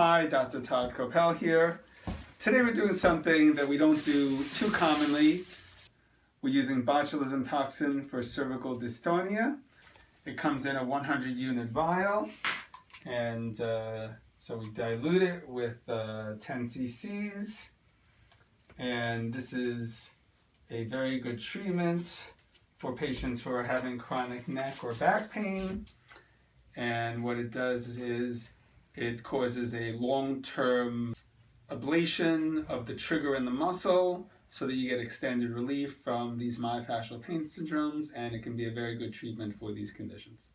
Hi, Dr. Todd Kopel here. Today we're doing something that we don't do too commonly. We're using botulism toxin for cervical dystonia. It comes in a 100 unit vial and uh, so we dilute it with uh, 10 cc's and this is a very good treatment for patients who are having chronic neck or back pain and what it does is it causes a long-term ablation of the trigger in the muscle so that you get extended relief from these myofascial pain syndromes and it can be a very good treatment for these conditions.